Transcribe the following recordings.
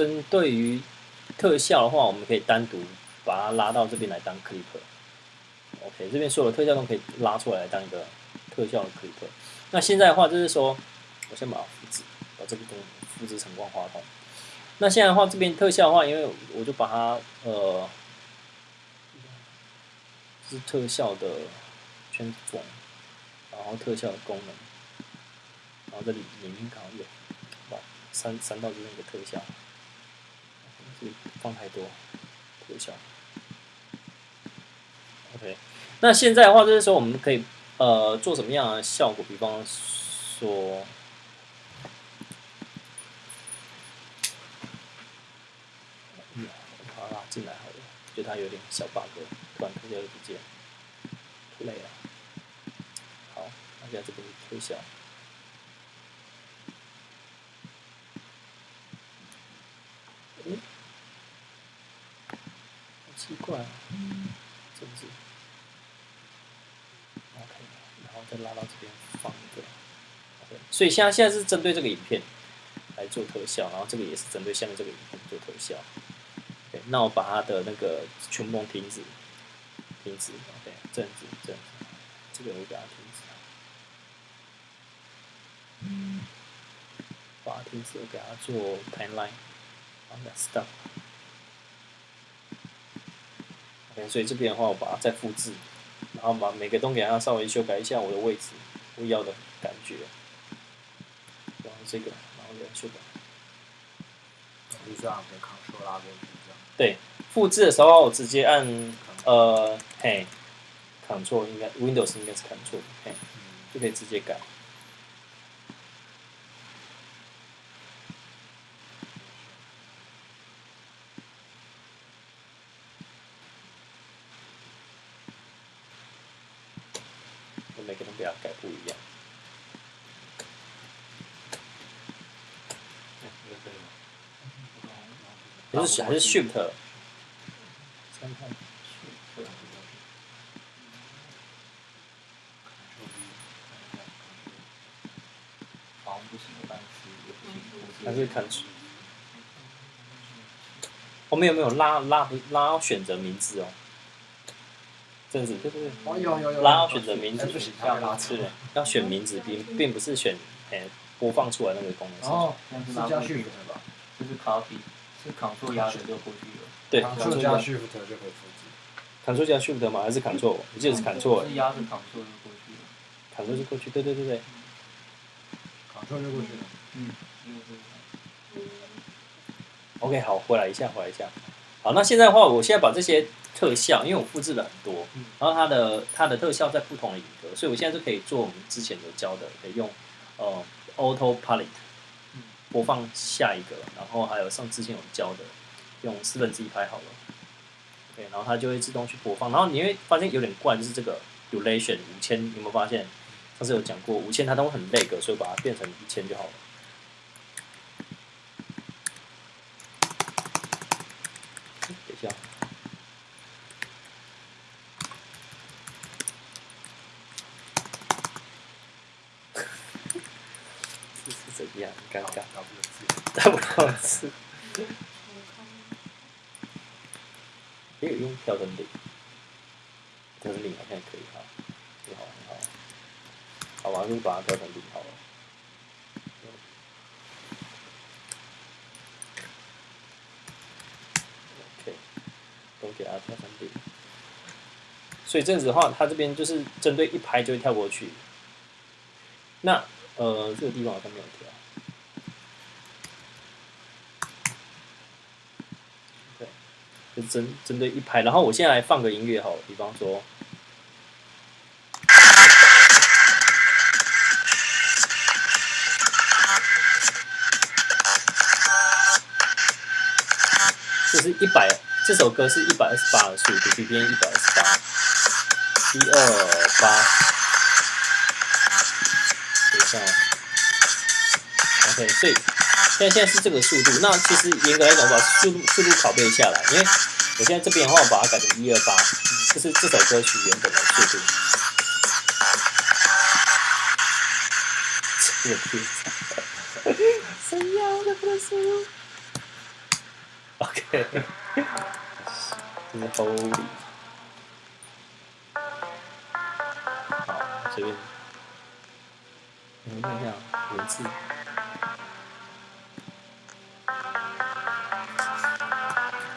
针对于特效的话，我们可以单独把它拉到这边来当 clip。OK，这边所有的特效都可以拉出来当一个特效的 clip。那现在的话就是说，我先把它复制，把这个东西复制成光滑筒。那现在的话，这边特效的话，因为我就把它呃，是特效的圈缝，然后特效的功能，然后这里里面刚好有，把删删到这边一个特效，放太多特效。OK，那现在的话就是说，我们可以呃做什么样的效果？比方说，嗯，把它拉进来好了，觉得它有点小 bug，突然特效又不见，累了。好，大家这边推销。嗯，奇怪啊。甚至，OK，然后再拉到这边放一个，OK，所以现在现在是针对这个影片来做特效，然后这个也是针对下面这个影片做特效。OK，那我把它的那个全部停止，停止，OK，这样子，这样子，这个我给它停止，嗯，把它停止，我给它做 timeline，好的，stop。所以这边的话，我把它再复制，然后把每个都给它稍微修改一下我的位置，我要的感觉。然后这个，然后再修改。就这样，Ctrl 拉过去这样。对，复制的时候我直接按呃，嘿，Ctrl 应该 Windows 应该是 Ctrl，嘿，就可以直接改。每个都给它改不一样。还是还是 Shift。还是看出。我们有没有拉拉不拉选择名字哦？这样子，对对对，哦有有有，拉要选择名字，要拉要选名字，并并不是选诶播放出来那个功能。哦，是加 Shift 吧？就是 Copy，是 Ctrl 压选就过去了。对，Ctrl 加 Shift 就可以复制。Ctrl 加 Shift 吗？还是 Ctrl？我记得是 Ctrl。是压着 Ctrl 就过去了。Ctrl 就过去，对对对对。Ctrl 就过去了。嗯。OK，好，回来一下，回来一下。好，那现在的话，我现在把这些。特效，因为我复制了很多，然后它的它的特效在不同的影格，所以我现在是可以做我们之前有教的，可以用呃 Auto Palette 播放下一个，然后还有上之前有教的用四分之一拍好了，OK，然后它就会自动去播放，然后你会发现有点怪，就是这个 Duration 五千，有没有发现？上次有讲过五千它都很累个，所以把它变成一千就好了。等一下。怎样？尴尬，打不了字，打不了字。可以用调整零，调整零好像也可以哈，很好很好。好吧，就把它调成零好了。OK，都给它调成零。所以这样子的话，它这边就是针对一拍就会跳过去。那呃，这个地方好像没有调。对就针针对一拍，然后我现在来放个音乐好，比方说，这是一百，这首歌是一百二十八的速度，BPM 一百二十八，一二八，下，OK，所以。现在现在是这个速度，那其实严格来讲，把速度速度拷贝下来，因为我现在这边的话，我把它改成一二八，这是这首歌曲原本的速度。这个天，神要的速度。这是 Holy。好，随便。我们看一下文字。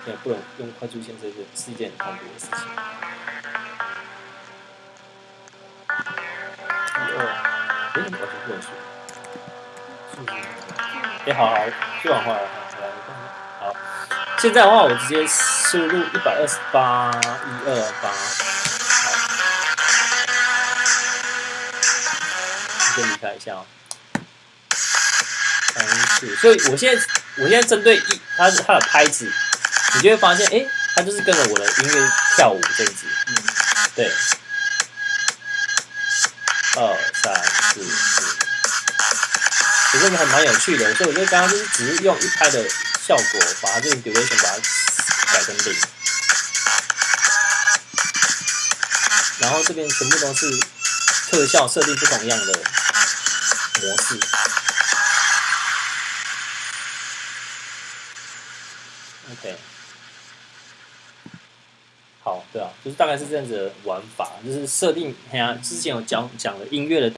也不能用快速键，这个是一件很痛苦的事情。一二，哎，完全不能数。数字哎，好好，就往后来，好来，好。现在的话，我直接输入一百二十八一二八，先离开一下哦。三四，所以我现在我现在针对一它它的拍子，你就会发现，哎，它就是跟着我的音乐跳舞这样子，嗯，对。二三四四，我觉得还蛮有趣的，所以我觉得刚刚就是只是用一拍的效果，把它这个 duration 把它改成零，然后这边全部都是特效设定不同样的模式。OK，好，对啊，就是大概是这样子的玩法，就是设定，哎呀，之前有讲讲了音乐的。